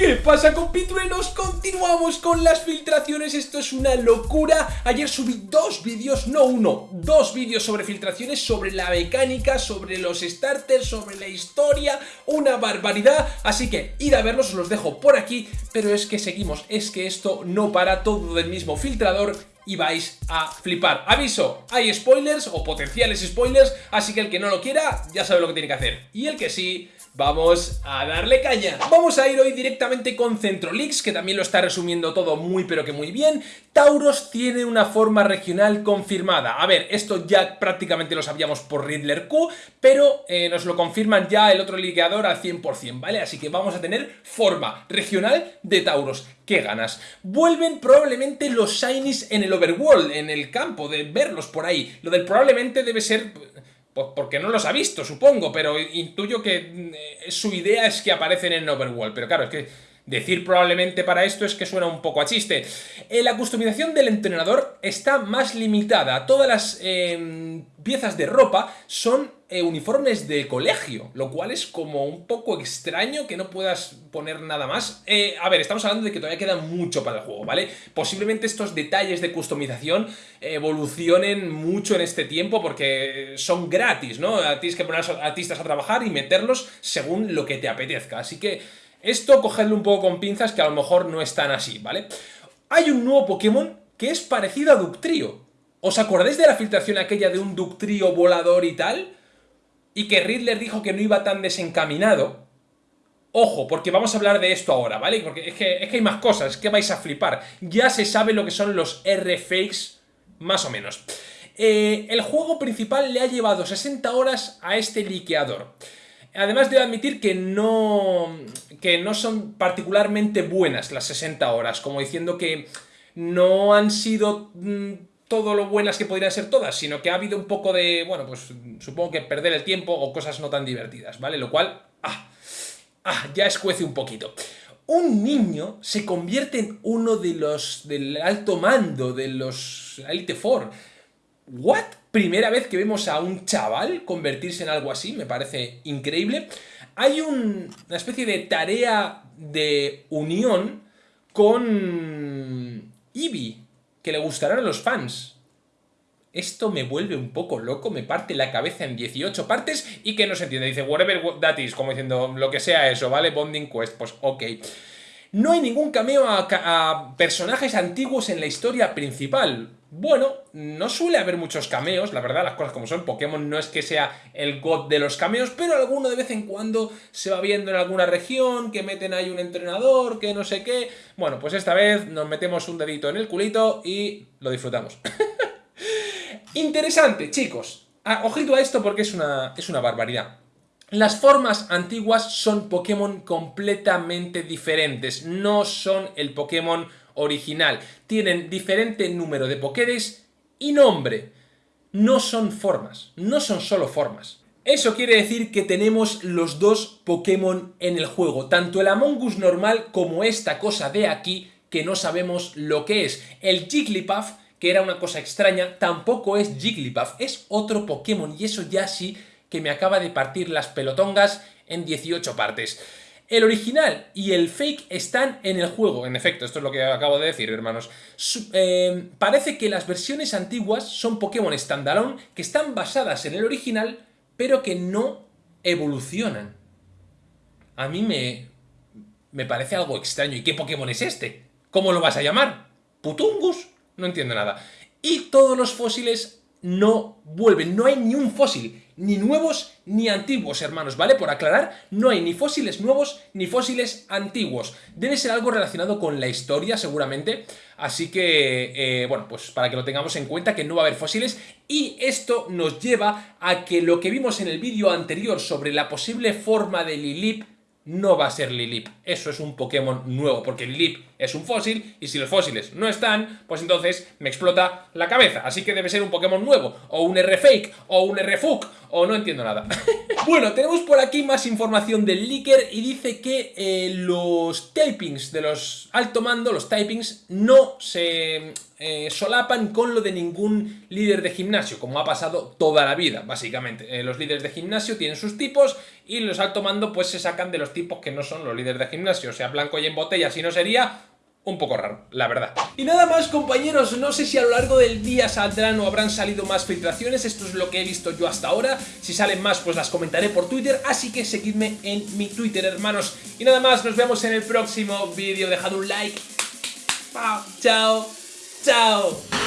¿Qué pasa compitruenos? Continuamos con las filtraciones, esto es una locura Ayer subí dos vídeos, no uno, dos vídeos sobre filtraciones Sobre la mecánica, sobre los starters, sobre la historia Una barbaridad, así que id a verlos, os los dejo por aquí Pero es que seguimos, es que esto no para todo del mismo filtrador y vais a flipar. Aviso, hay spoilers o potenciales spoilers, así que el que no lo quiera ya sabe lo que tiene que hacer. Y el que sí, Vamos a darle caña. Vamos a ir hoy directamente con Centrolix, que también lo está resumiendo todo muy pero que muy bien. Tauros tiene una forma regional confirmada. A ver, esto ya prácticamente lo sabíamos por Riddler Q, pero eh, nos lo confirman ya el otro liqueador al 100%, ¿vale? Así que vamos a tener forma regional de Tauros. ¡Qué ganas! Vuelven probablemente los Shinies en el Overworld, en el campo, de verlos por ahí. Lo del probablemente debe ser porque no los ha visto, supongo, pero intuyo que eh, su idea es que aparecen en Overworld. Pero claro, es que decir probablemente para esto es que suena un poco a chiste. Eh, la customización del entrenador está más limitada. Todas las em, piezas de ropa son eh, uniformes de colegio, lo cual es como un poco extraño que no puedas poner nada más. Eh, a ver, estamos hablando de que todavía queda mucho para el juego, ¿vale? Posiblemente estos detalles de customización evolucionen mucho en este tiempo porque son gratis, ¿no? Tienes que poner a artistas a trabajar y meterlos según lo que te apetezca, así que esto cogedlo un poco con pinzas que a lo mejor no es tan así, ¿vale? Hay un nuevo Pokémon que es parecido a Ductrio. ¿Os acordáis de la filtración aquella de un Ductrio volador y tal? y que Riddler dijo que no iba tan desencaminado, ojo, porque vamos a hablar de esto ahora, ¿vale? Porque es que, hay más cosas, que vais a flipar. Ya se sabe lo que son los R-Fakes, más o menos. Eh, el juego principal le ha llevado 60 horas a este liqueador. Además debo admitir que no, que no son particularmente buenas las 60 horas, como diciendo que no han sido mm, todo lo buenas que podrían ser todas, sino que ha habido un poco de, bueno, pues supongo que perder el tiempo o cosas no tan divertidas, ¿vale? Lo cual, ah, ah, ya escuece un poquito. Un niño se convierte en uno de los del alto mando de los Elite Four. ¿What? Primera vez que vemos a un chaval convertirse en algo así, me parece increíble. Hay una especie de tarea de unión con Eevee, que le gustarán a los fans. Esto me vuelve un poco loco, me parte la cabeza en 18 partes y que no se entiende. Dice, whatever that is, como diciendo, lo que sea eso, ¿vale? Bonding Quest, pues ok. No hay ningún cameo a personajes antiguos en la historia principal. Bueno, no suele haber muchos cameos, la verdad, las cosas como son. Pokémon no es que sea el god de los cameos, pero alguno de vez en cuando se va viendo en alguna región, que meten ahí un entrenador, que no sé qué. Bueno, pues esta vez nos metemos un dedito en el culito y lo disfrutamos. Interesante, chicos. Ah, ojito a esto porque es una, es una barbaridad. Las formas antiguas son Pokémon completamente diferentes, no son el Pokémon original. Tienen diferente número de Pokédex y nombre. No son formas, no son solo formas. Eso quiere decir que tenemos los dos Pokémon en el juego, tanto el Among Us normal como esta cosa de aquí que no sabemos lo que es. El Jigglypuff, que era una cosa extraña, tampoco es Jigglypuff, es otro Pokémon y eso ya sí que me acaba de partir las pelotongas en 18 partes. El original y el fake están en el juego, en efecto, esto es lo que acabo de decir, hermanos. Eh, parece que las versiones antiguas son Pokémon standalone que están basadas en el original, pero que no evolucionan. A mí me, me parece algo extraño. ¿Y qué Pokémon es este? ¿Cómo lo vas a llamar? ¿Putungus? No entiendo nada. Y todos los fósiles no vuelven, no hay ni un fósil ni nuevos ni antiguos, hermanos, ¿vale? Por aclarar, no hay ni fósiles nuevos ni fósiles antiguos. Debe ser algo relacionado con la historia, seguramente. Así que, eh, bueno, pues para que lo tengamos en cuenta, que no va a haber fósiles. Y esto nos lleva a que lo que vimos en el vídeo anterior sobre la posible forma de Lilip no va a ser Lilip. Eso es un Pokémon nuevo, porque Lilip es un fósil, y si los fósiles no están, pues entonces me explota la cabeza. Así que debe ser un Pokémon nuevo, o un R-Fake, o un R-Fuck, o no entiendo nada. bueno, tenemos por aquí más información del leaker y dice que eh, los tapings de los alto mando, los typings, no se eh, solapan con lo de ningún líder de gimnasio, como ha pasado toda la vida, básicamente. Eh, los líderes de gimnasio tienen sus tipos y los alto mando pues se sacan de los tipos que no son los líderes de gimnasio. O sea, blanco y en botella, si no sería un poco raro, la verdad. Y nada más compañeros, no sé si a lo largo del día saldrán o habrán salido más filtraciones, esto es lo que he visto yo hasta ahora, si salen más pues las comentaré por Twitter, así que seguidme en mi Twitter hermanos. Y nada más, nos vemos en el próximo vídeo, dejad un like, chao, chao. Tchau!